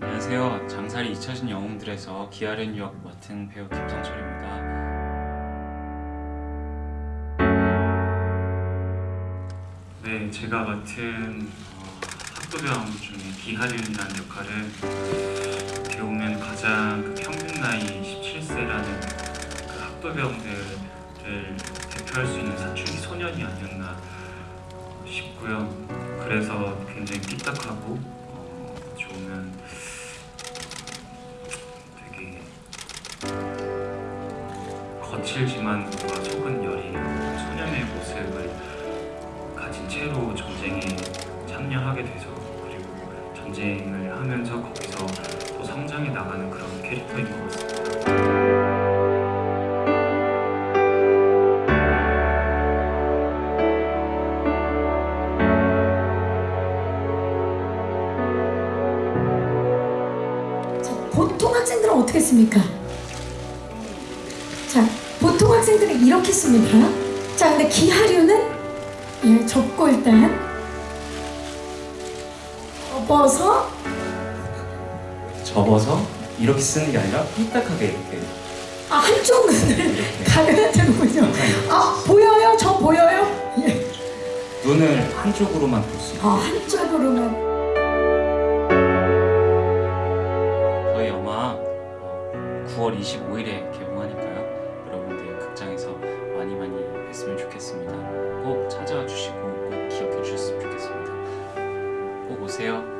안녕하세요. 장사리 잊혀진 영웅들에서 기아른 유학 맡은 배우 김성철입니다. 네, 제가 맡은 어, 학도병 중에 기하륜이라는 역할을 어떻게 보면 가장 그 평균 나이 17세라는 그 학도병들을 대표할 수 있는 사춘기 소년이 아니었나 싶고요. 그래서 굉장히 삐딱하고 어, 보면 거칠지만 뭔가 속은 여린 소년의 모습을 가진 채로 전쟁에 참여하게 돼서 그리고 전쟁을 하면서 거기서 또 성장해 나가는 그런 캐릭터인 것 같습니다. 자, 보통 학생들은 어떻게 씁니까? 자, 보통 학생들은 이렇게 씁니다. 자, 근데 기하류는 예, 접고 일단 접어서 접어서 이렇게 쓰는 게 아니라 삐딱하게 이렇게 아 한쪽 눈을 이렇게 가려야 되는군요. 아 보여요? 저 보여요? 예. 눈을 한쪽으로만 볼 수 있고 아 한쪽으로만 저희 영화 어, 9월 25일에 찾아와 주시고 꼭 기억해 주셨으면 좋겠습니다. 꼭 오세요.